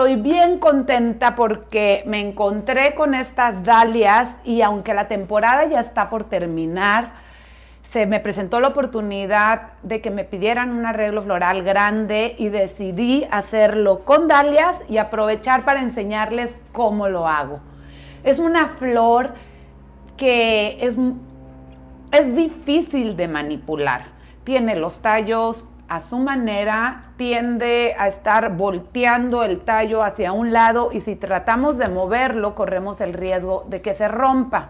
estoy bien contenta porque me encontré con estas dalias y aunque la temporada ya está por terminar, se me presentó la oportunidad de que me pidieran un arreglo floral grande y decidí hacerlo con dalias y aprovechar para enseñarles cómo lo hago. Es una flor que es, es difícil de manipular. Tiene los tallos a su manera, tiende a estar volteando el tallo hacia un lado y si tratamos de moverlo corremos el riesgo de que se rompa.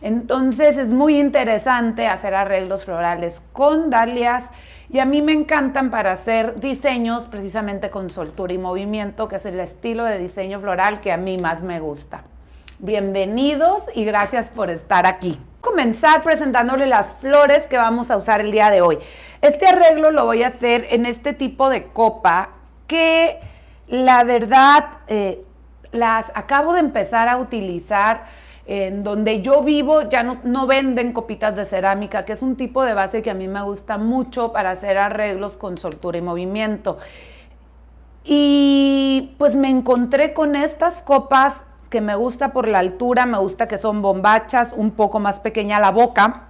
Entonces es muy interesante hacer arreglos florales con dalias y a mí me encantan para hacer diseños precisamente con soltura y movimiento, que es el estilo de diseño floral que a mí más me gusta. Bienvenidos y gracias por estar aquí. Comenzar presentándole las flores que vamos a usar el día de hoy. Este arreglo lo voy a hacer en este tipo de copa que la verdad eh, las acabo de empezar a utilizar en donde yo vivo ya no, no, venden copitas de cerámica, que es un tipo de base que a mí me gusta mucho para hacer arreglos con soltura y movimiento. Y pues me encontré con estas copas que me gusta por la altura, me gusta que son bombachas, un poco más pequeña la boca.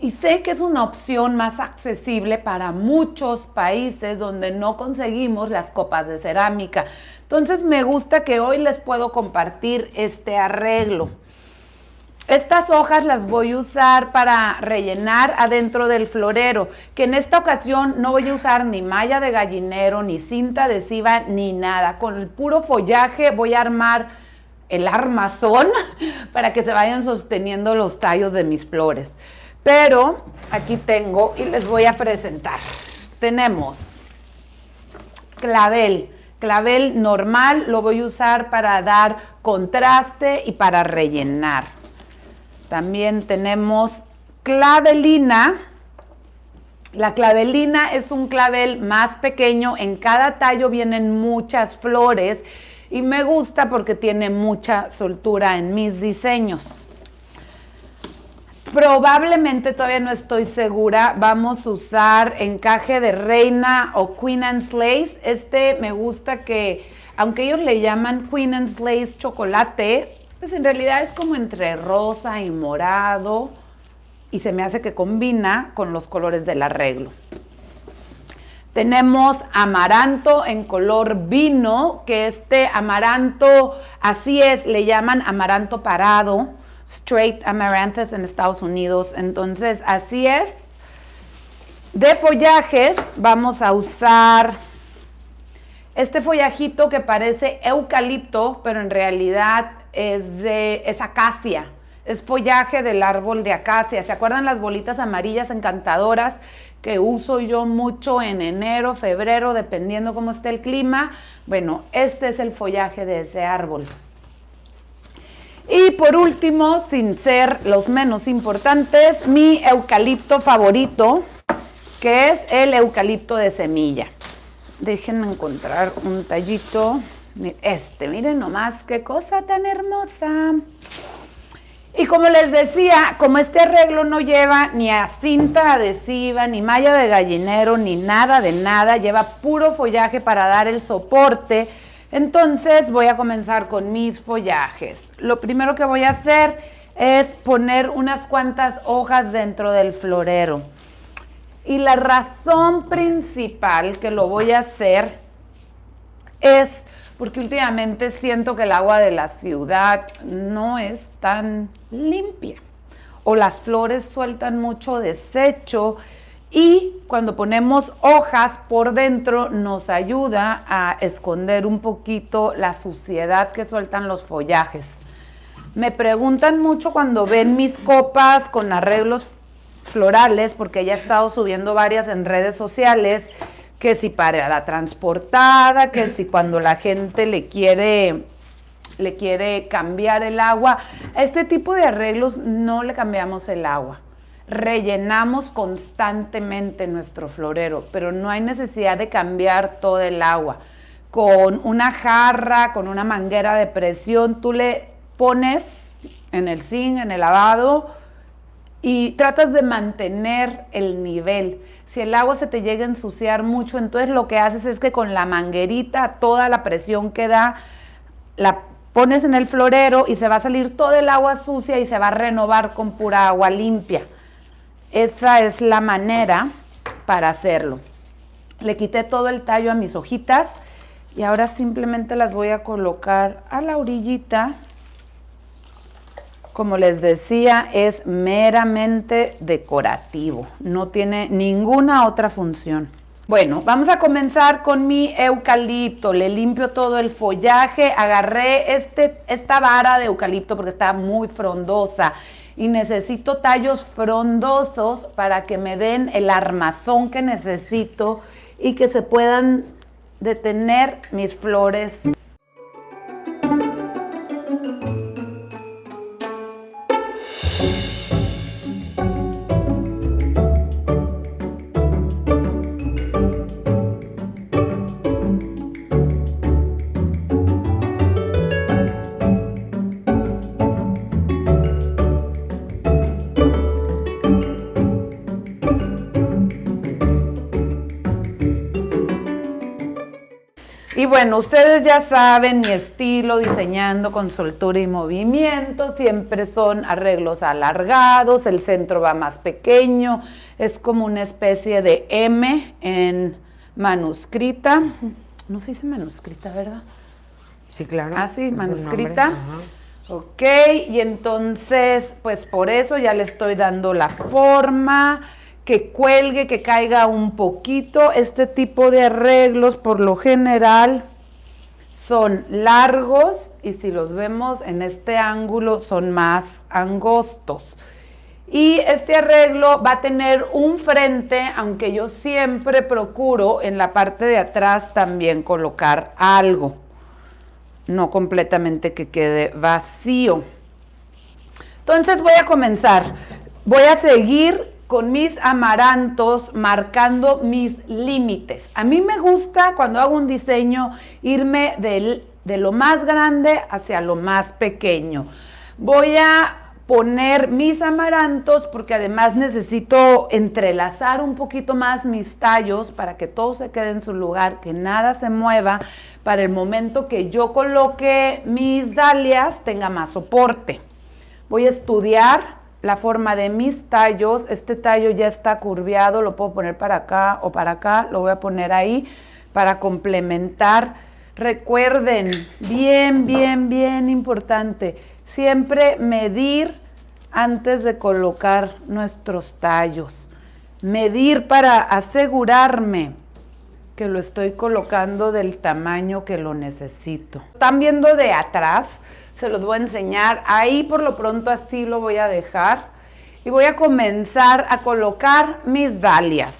Y sé que es una opción más accesible para muchos países donde no conseguimos las copas de cerámica. Entonces me gusta que hoy les puedo compartir este arreglo. Estas hojas las voy a usar para rellenar adentro del florero, que en esta ocasión no voy a usar ni malla de gallinero, ni cinta adhesiva, ni nada. Con el puro follaje voy a armar el armazón para que se vayan sosteniendo los tallos de mis flores. Pero aquí tengo y les voy a presentar. Tenemos clavel. Clavel normal lo voy a usar para dar contraste y para rellenar. También tenemos clavelina. La clavelina es un clavel más pequeño, en cada tallo vienen muchas flores y me gusta porque tiene mucha soltura en mis diseños. Probablemente todavía no estoy segura, vamos a usar encaje de reina o Queen and Lace. Este me gusta que, aunque ellos le llaman Queen and Lace chocolate, pues en realidad es como entre rosa y morado y se me hace que combina con los colores del arreglo. Tenemos amaranto en color vino, que este amaranto, así es, le llaman amaranto parado, straight amaranthus en Estados Unidos. Entonces, así es. De follajes vamos a usar este follajito que parece eucalipto, pero en realidad es de acacia. Es follaje del árbol de acacia. ¿Se acuerdan las bolitas amarillas encantadoras que uso yo mucho en enero, febrero, dependiendo cómo esté el clima? Bueno, este es el follaje de ese árbol. Y por último, sin ser los menos importantes, mi eucalipto favorito, que es el eucalipto de semilla. Déjenme encontrar un tallito. Este, miren nomás qué cosa tan hermosa. Y como les decía, como este arreglo no lleva ni a cinta adhesiva, ni malla de gallinero, ni nada de nada, lleva puro follaje para dar el soporte, entonces voy a comenzar con mis follajes. Lo primero que voy a hacer es poner unas cuantas hojas dentro del florero. Y la razón principal que lo voy a hacer es porque últimamente siento que el agua de la ciudad no es tan limpia o las flores sueltan mucho desecho y cuando ponemos hojas por dentro nos ayuda a esconder un poquito la suciedad que sueltan los follajes. Me preguntan mucho cuando ven mis copas con arreglos florales, porque ya he estado subiendo varias en redes sociales, que si para la transportada, que si cuando la gente le quiere le quiere cambiar el agua. A este tipo de arreglos no le cambiamos el agua. Rellenamos constantemente nuestro florero, pero no hay necesidad de cambiar todo el agua. Con una jarra, con una manguera de presión, tú le pones en el zinc, en el lavado, y tratas de mantener el nivel. Si el agua se te llega a ensuciar mucho, entonces lo que haces es que con la manguerita, toda la presión que da, la pones en el florero y se va a salir todo el agua sucia y se va a renovar con pura agua limpia. Esa es la manera para hacerlo. Le quité todo el tallo a mis hojitas y ahora simplemente las voy a colocar a la orillita. Como les decía, es meramente decorativo, no tiene ninguna otra función. Bueno, vamos a comenzar con mi eucalipto. Le limpio todo el follaje. Agarré este, esta vara de eucalipto porque está muy frondosa y necesito tallos frondosos para que me den el armazón que necesito y que se puedan detener mis flores bueno, ustedes ya saben mi estilo diseñando con soltura y movimiento, siempre son arreglos alargados, el centro va más pequeño, es como una especie de M en manuscrita. No se dice manuscrita, ¿verdad? Sí, claro. Ah, sí, manuscrita. Ok, y entonces, pues por eso ya le estoy dando la forma que cuelgue, que caiga un poquito. Este tipo de arreglos por lo general son largos y si los vemos en este ángulo son más angostos. Y este arreglo va a tener un frente, aunque yo siempre procuro en la parte de atrás también colocar algo, no completamente que quede vacío. Entonces voy a comenzar. Voy a seguir con mis amarantos marcando mis límites. A mí me gusta cuando hago un diseño irme de lo más grande hacia lo más pequeño. Voy a poner mis amarantos porque además necesito entrelazar un poquito más mis tallos para que todo se quede en su lugar, que nada se mueva para el momento que yo coloque mis dalias tenga más soporte. Voy a estudiar la forma de mis tallos. Este tallo ya está curviado, lo puedo poner para acá o para acá, lo voy a poner ahí para complementar. Recuerden, bien, bien, bien importante, siempre medir antes de colocar nuestros tallos. Medir para asegurarme que lo estoy colocando del tamaño que lo necesito. Están viendo de atrás, se los voy a enseñar. Ahí por lo pronto así lo voy a dejar. Y voy a comenzar a colocar mis dalias.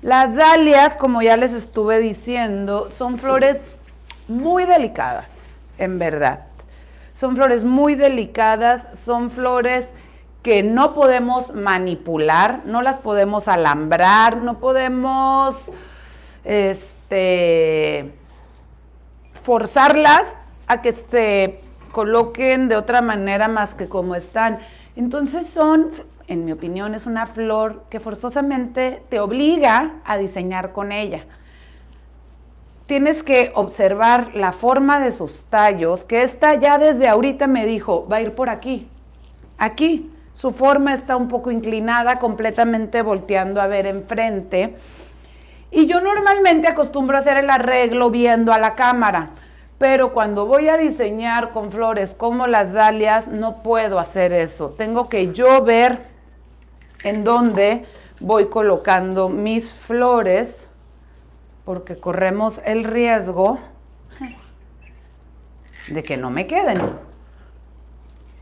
Las dalias, como ya les estuve diciendo, son flores muy delicadas, en verdad. Son flores muy delicadas, son flores que no podemos manipular, no las podemos alambrar, no podemos este, forzarlas a que se coloquen de otra manera más que como están. Entonces son, en mi opinión, es una flor que forzosamente te obliga a diseñar con ella. Tienes que observar la forma de sus tallos, que esta ya desde ahorita me dijo, va a ir por aquí, aquí. Su forma está un poco inclinada, completamente volteando a ver enfrente. Y yo normalmente acostumbro a hacer el arreglo viendo a la cámara pero cuando voy a diseñar con flores como las dalias, no puedo hacer eso. Tengo que yo ver en dónde voy colocando mis flores, porque corremos el riesgo de que no me queden.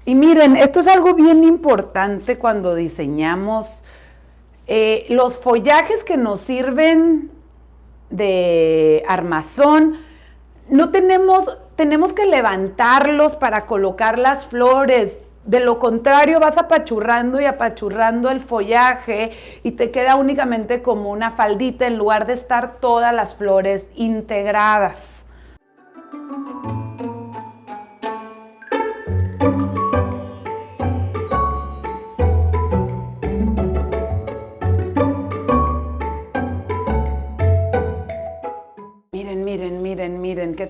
Y miren, esto es algo bien importante cuando diseñamos eh, los follajes que nos sirven de armazón, no tenemos, tenemos que levantarlos para colocar las flores. De lo contrario, vas apachurrando y apachurrando el follaje y te queda únicamente como una faldita en lugar de estar todas las flores integradas.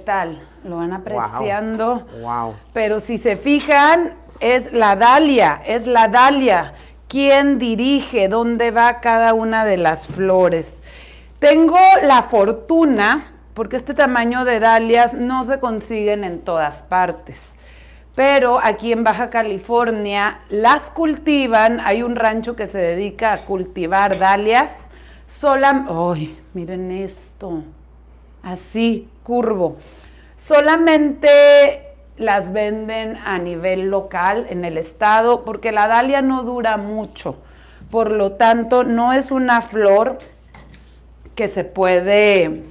Tal? ¿Lo van apreciando? Wow. Pero si se fijan, es la Dalia, es la Dalia. ¿Quién dirige? ¿Dónde va cada una de las flores? Tengo la fortuna, porque este tamaño de dalias no se consiguen en todas partes. Pero aquí en Baja California las cultivan, hay un rancho que se dedica a cultivar dalias. Sola, ¡ay! Miren esto, así, curvo. Solamente las venden a nivel local en el estado porque la dalia no dura mucho. Por lo tanto, no es una flor que se puede,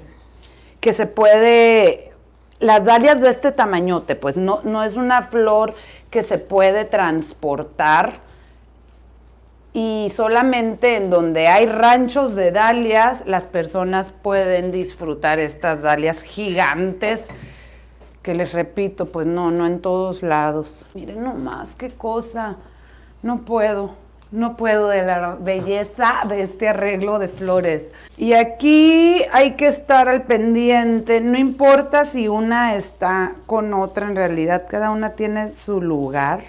que se puede, las dalias de este tamañote, pues no, no es una flor que se puede transportar y solamente en donde hay ranchos de dalias las personas pueden disfrutar estas dalias gigantes que les repito, pues no, no en todos lados. Miren nomás, qué cosa, no puedo. No puedo de la belleza de este arreglo de flores. Y aquí hay que estar al pendiente, no importa si una está con otra, en realidad cada una tiene su lugar.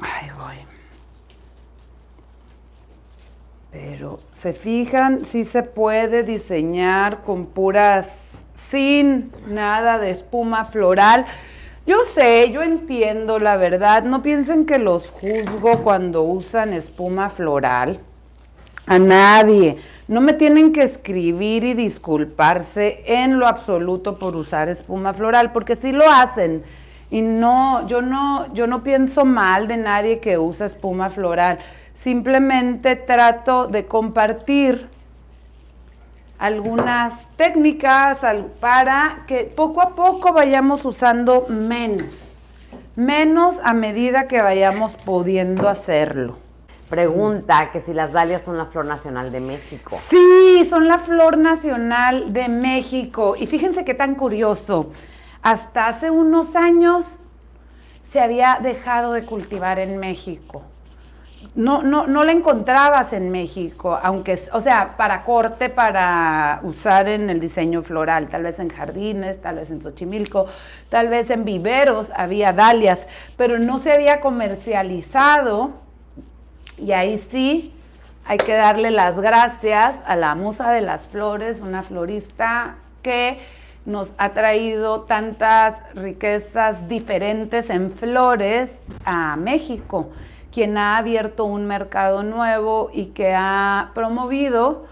Ahí voy. Pero, ¿se fijan? Sí se puede diseñar con puras, sin nada de espuma floral. Yo sé, yo entiendo la verdad. No piensen que los juzgo cuando usan espuma floral. A nadie. No me tienen que escribir y disculparse en lo absoluto por usar espuma floral, porque sí lo hacen. Y no, yo no, yo no pienso mal de nadie que usa espuma floral. Simplemente trato de compartir algunas técnicas para que poco a poco vayamos usando menos, menos a medida que vayamos pudiendo hacerlo. Pregunta que si las dalias son la flor nacional de México. Sí, son la flor nacional de México. Y fíjense qué tan curioso. Hasta hace unos años se había dejado de cultivar en México no, no, no la encontrabas en México, aunque, o sea, para corte, para usar en el diseño floral, tal vez en jardines, tal vez en Xochimilco, tal vez en viveros había dalias, pero no se había comercializado y ahí sí hay que darle las gracias a la musa de las flores, una florista que nos ha traído tantas riquezas diferentes en flores a México quien ha abierto un mercado nuevo y que ha promovido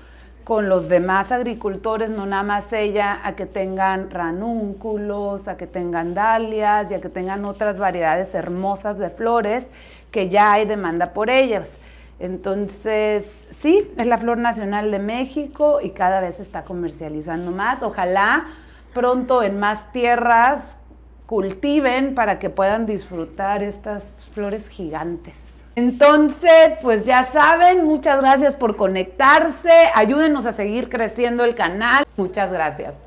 con los demás agricultores, no nada más ella, a que tengan ranúnculos, a que tengan dalias y a que tengan otras variedades hermosas de flores que ya hay demanda por ellas. Entonces, sí, es la flor nacional de México y cada vez se está comercializando más. Ojalá pronto en más tierras cultiven para que puedan disfrutar estas flores gigantes. Entonces, pues ya saben, muchas gracias por conectarse, ayúdenos a seguir creciendo el canal. Muchas gracias.